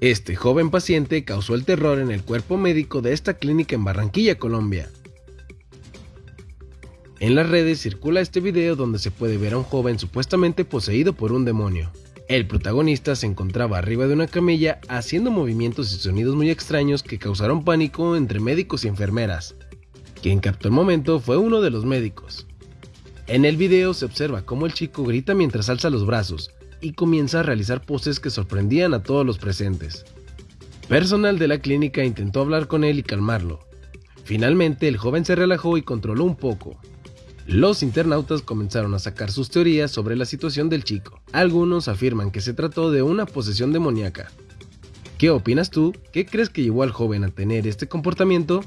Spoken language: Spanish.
Este joven paciente causó el terror en el cuerpo médico de esta clínica en Barranquilla, Colombia. En las redes circula este video donde se puede ver a un joven supuestamente poseído por un demonio. El protagonista se encontraba arriba de una camilla haciendo movimientos y sonidos muy extraños que causaron pánico entre médicos y enfermeras. Quien captó el momento fue uno de los médicos. En el video se observa cómo el chico grita mientras alza los brazos y comienza a realizar poses que sorprendían a todos los presentes. Personal de la clínica intentó hablar con él y calmarlo. Finalmente el joven se relajó y controló un poco, los internautas comenzaron a sacar sus teorías sobre la situación del chico. Algunos afirman que se trató de una posesión demoníaca. ¿Qué opinas tú? ¿Qué crees que llevó al joven a tener este comportamiento?